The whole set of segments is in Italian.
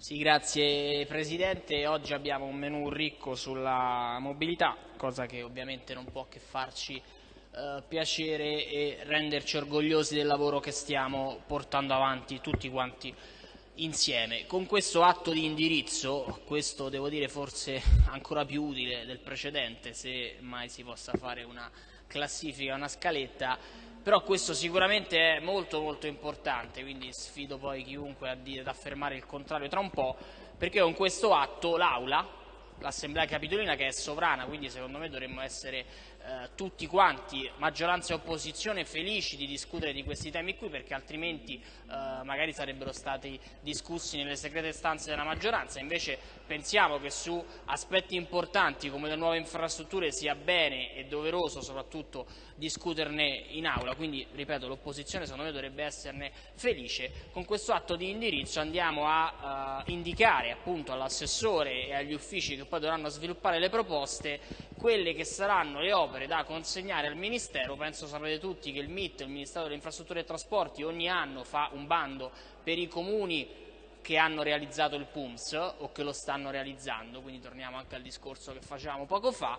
Sì, grazie Presidente. Oggi abbiamo un menù ricco sulla mobilità, cosa che ovviamente non può che farci eh, piacere e renderci orgogliosi del lavoro che stiamo portando avanti tutti quanti insieme. Con questo atto di indirizzo, questo devo dire forse ancora più utile del precedente, se mai si possa fare una classifica, una scaletta, però questo sicuramente è molto molto importante, quindi sfido poi chiunque ad affermare il contrario tra un po', perché con questo atto l'Aula, l'Assemblea Capitolina che è sovrana, quindi secondo me dovremmo essere eh, tutti quanti, maggioranza e opposizione, felici di discutere di questi temi qui perché altrimenti eh, magari sarebbero stati discussi nelle segrete stanze della maggioranza, invece pensiamo che su aspetti importanti come le nuove infrastrutture sia bene e doveroso soprattutto discuterne in aula, quindi ripeto l'opposizione secondo me dovrebbe esserne felice. Con questo atto di indirizzo andiamo a uh, indicare appunto all'assessore e agli uffici che poi dovranno sviluppare le proposte quelle che saranno le opere da consegnare al Ministero, penso sapete tutti che il MIT, il Ministero delle Infrastrutture e Trasporti, ogni anno fa un bando per i comuni che hanno realizzato il PUMS o che lo stanno realizzando, quindi torniamo anche al discorso che facevamo poco fa,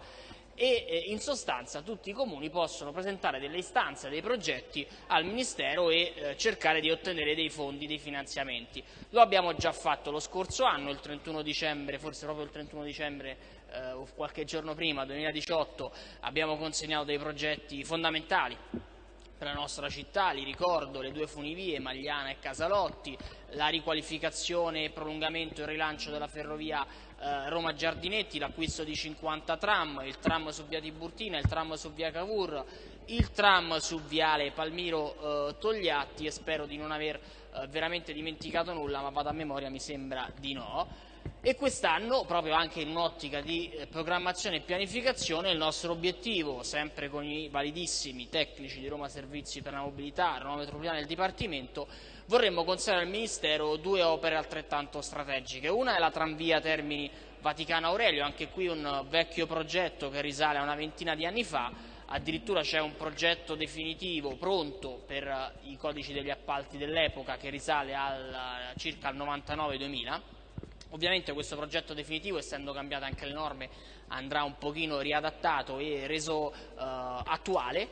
e in sostanza tutti i comuni possono presentare delle istanze, dei progetti al Ministero e eh, cercare di ottenere dei fondi, dei finanziamenti. Lo abbiamo già fatto lo scorso anno, il 31 dicembre, forse proprio il 31 dicembre eh, qualche giorno prima, 2018, abbiamo consegnato dei progetti fondamentali per la nostra città, li ricordo, le due funivie, Magliana e Casalotti, la riqualificazione e prolungamento e rilancio della ferrovia eh, Roma Giardinetti, l'acquisto di 50 tram, il tram su via Tiburtina, il tram su via Cavour, il tram su viale Palmiro eh, Togliatti e spero di non aver eh, veramente dimenticato nulla, ma vado a memoria, mi sembra di no e quest'anno, proprio anche in un'ottica di eh, programmazione e pianificazione, il nostro obiettivo, sempre con i validissimi tecnici di Roma Servizi per la Mobilità, Roma Metropolitana e il Dipartimento, vorremmo consegnare al Ministero due opere altrettanto strategiche. Una è la tranvia Termini Vaticano Aurelio, anche qui un vecchio progetto che risale a una ventina di anni fa, addirittura c'è un progetto definitivo pronto per eh, i codici degli appalti dell'epoca che risale al, circa al 99-2000 Ovviamente questo progetto definitivo, essendo cambiate anche le norme, andrà un pochino riadattato e reso eh, attuale,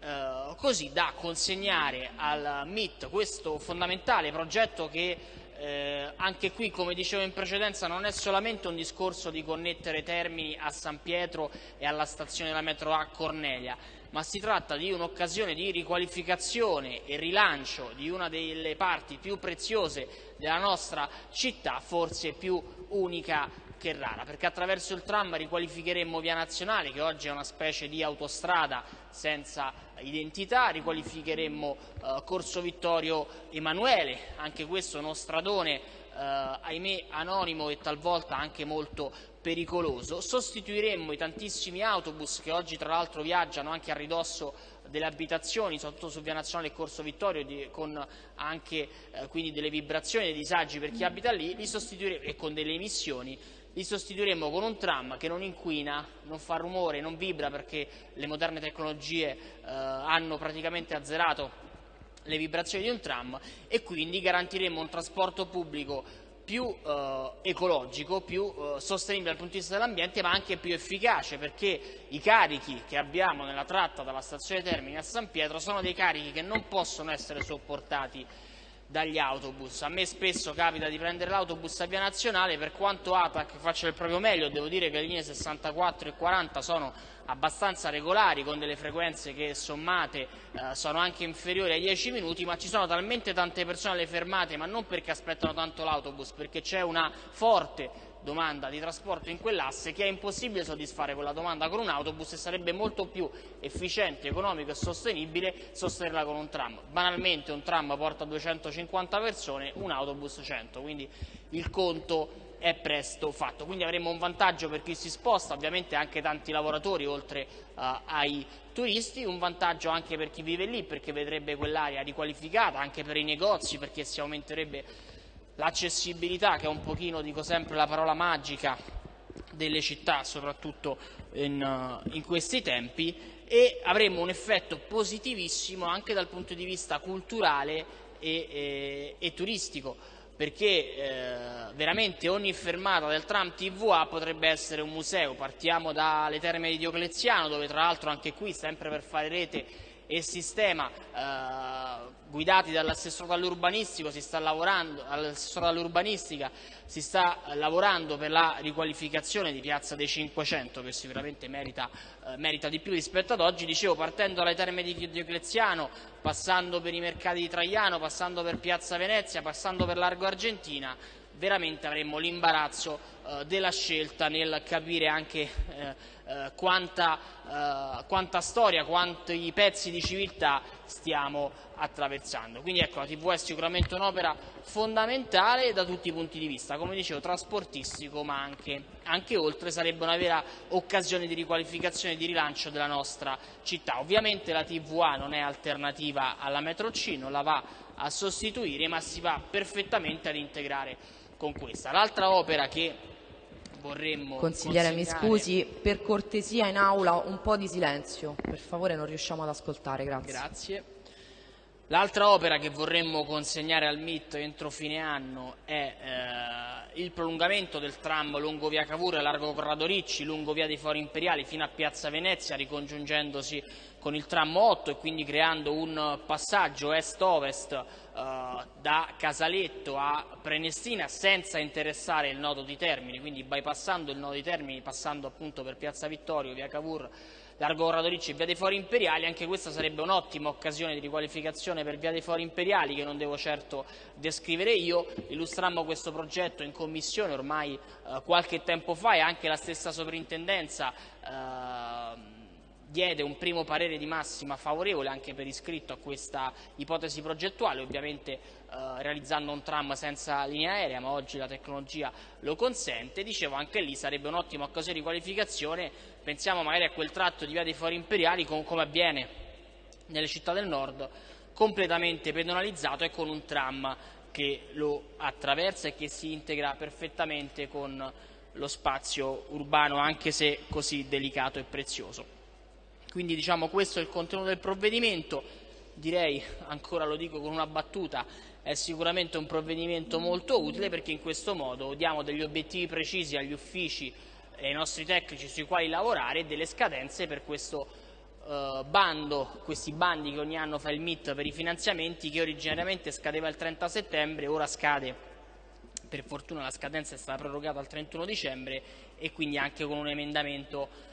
eh, così da consegnare al MIT questo fondamentale progetto che eh, anche qui, come dicevo in precedenza, non è solamente un discorso di connettere Termini a San Pietro e alla stazione della metro A Cornelia, ma si tratta di un'occasione di riqualificazione e rilancio di una delle parti più preziose della nostra città, forse più unica che rara, perché attraverso il tram riqualificheremmo Via Nazionale, che oggi è una specie di autostrada senza identità, riqualificheremmo eh, Corso Vittorio Emanuele, anche questo uno stradone ahimè anonimo e talvolta anche molto pericoloso, sostituiremmo i tantissimi autobus che oggi tra l'altro viaggiano anche a ridosso delle abitazioni, soprattutto su Via Nazionale e Corso Vittorio, di, con anche eh, quindi delle vibrazioni, dei disagi per chi abita lì, e con delle emissioni, li sostituiremmo con un tram che non inquina, non fa rumore, non vibra perché le moderne tecnologie eh, hanno praticamente azzerato le vibrazioni di un tram e quindi garantiremo un trasporto pubblico più eh, ecologico, più eh, sostenibile dal punto di vista dell'ambiente, ma anche più efficace, perché i carichi che abbiamo nella tratta dalla stazione Termini a San Pietro sono dei carichi che non possono essere sopportati dagli autobus. A me spesso capita di prendere l'autobus a Via Nazionale, per quanto ATAC faccia il proprio meglio, devo dire che le linee 64 e 40 sono abbastanza regolari, con delle frequenze che sommate eh, sono anche inferiori ai 10 minuti, ma ci sono talmente tante persone alle fermate, ma non perché aspettano tanto l'autobus, perché c'è una forte domanda di trasporto in quell'asse che è impossibile soddisfare quella domanda con un autobus e sarebbe molto più efficiente, economico e sostenibile sostenerla con un tram. Banalmente un tram porta 250 persone, un autobus 100, quindi il conto è presto fatto. Quindi avremo un vantaggio per chi si sposta, ovviamente anche tanti lavoratori oltre uh, ai turisti, un vantaggio anche per chi vive lì perché vedrebbe quell'area riqualificata, anche per i negozi perché si aumenterebbe l'accessibilità che è un pochino, dico sempre, la parola magica delle città, soprattutto in, uh, in questi tempi, e avremo un effetto positivissimo anche dal punto di vista culturale e, e, e turistico perché eh, veramente ogni fermata del tram TVA potrebbe essere un museo. Partiamo dalle terme di Diocleziano, dove tra l'altro anche qui, sempre per fare rete e sistema, eh, guidati dall'assessore all'urbanistica si sta lavorando per la riqualificazione di Piazza dei 500 che sicuramente merita, eh, merita di più rispetto ad oggi, dicevo partendo dalle terme di Diocleziano, passando per i mercati di Traiano, passando per Piazza Venezia, passando per Largo Argentina, veramente avremmo l'imbarazzo eh, della scelta nel capire anche eh, eh, quanta, quanta, storia, quanti pezzi di civiltà stiamo attraversando. Quindi ecco, la TV è sicuramente un'opera fondamentale da tutti i punti di vista, come dicevo, trasportistico, ma anche, anche oltre, sarebbe una vera occasione di riqualificazione e di rilancio della nostra città. Ovviamente la TVA non è alternativa alla metro C, non la va a sostituire, ma si va perfettamente ad integrare con questa. L'altra opera che vorremmo Consigliere, mi scusi, per cortesia in aula un po' di silenzio, per favore non riusciamo ad ascoltare, grazie. Grazie. L'altra opera che vorremmo consegnare al MIT entro fine anno è eh, il prolungamento del tram lungo via Cavour e largo Corrado Ricci, lungo via dei Fori Imperiali fino a Piazza Venezia, ricongiungendosi con il tram 8 e quindi creando un passaggio est-ovest eh, da Casaletto a Prenestina senza interessare il nodo di Termini, quindi bypassando il nodo di Termini, passando appunto per Piazza Vittorio, via Cavour Largo Corrado Ricci e Via dei Fori Imperiali, anche questa sarebbe un'ottima occasione di riqualificazione per Via dei Fori Imperiali che non devo certo descrivere io, illustrammo questo progetto in commissione ormai eh, qualche tempo fa e anche la stessa sovrintendenza eh, diede un primo parere di massima favorevole anche per iscritto a questa ipotesi progettuale, ovviamente eh, realizzando un tram senza linea aerea, ma oggi la tecnologia lo consente. Dicevo, anche lì sarebbe un'ottima occasione di qualificazione, pensiamo magari a quel tratto di via dei Fori Imperiali, com come avviene nelle città del nord, completamente pedonalizzato e con un tram che lo attraversa e che si integra perfettamente con lo spazio urbano, anche se così delicato e prezioso. Quindi diciamo questo è il contenuto del provvedimento, direi, ancora lo dico con una battuta, è sicuramente un provvedimento molto utile perché in questo modo diamo degli obiettivi precisi agli uffici e ai nostri tecnici sui quali lavorare e delle scadenze per questo eh, bando, questi bandi che ogni anno fa il MIT per i finanziamenti che originariamente scadeva il 30 settembre, ora scade, per fortuna la scadenza è stata prorogata al 31 dicembre e quindi anche con un emendamento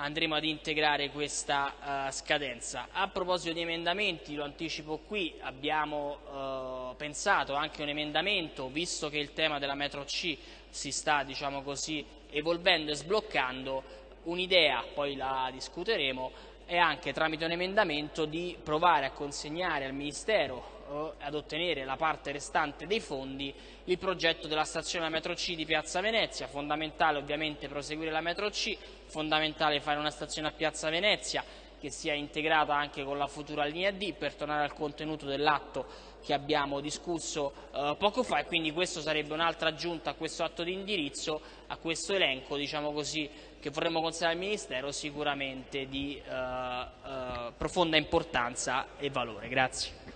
andremo ad integrare questa uh, scadenza. A proposito di emendamenti, lo anticipo qui, abbiamo uh, pensato anche un emendamento, visto che il tema della metro C si sta diciamo così, evolvendo e sbloccando, un'idea, poi la discuteremo, è anche tramite un emendamento di provare a consegnare al Ministero ad ottenere la parte restante dei fondi il progetto della stazione metro C di Piazza Venezia, fondamentale ovviamente proseguire la metro C, fondamentale fare una stazione a Piazza Venezia che sia integrata anche con la futura linea D per tornare al contenuto dell'atto che abbiamo discusso eh, poco fa e quindi questo sarebbe un'altra aggiunta a questo atto di indirizzo, a questo elenco diciamo così, che vorremmo considerare al Ministero sicuramente di eh, eh, profonda importanza e valore. Grazie.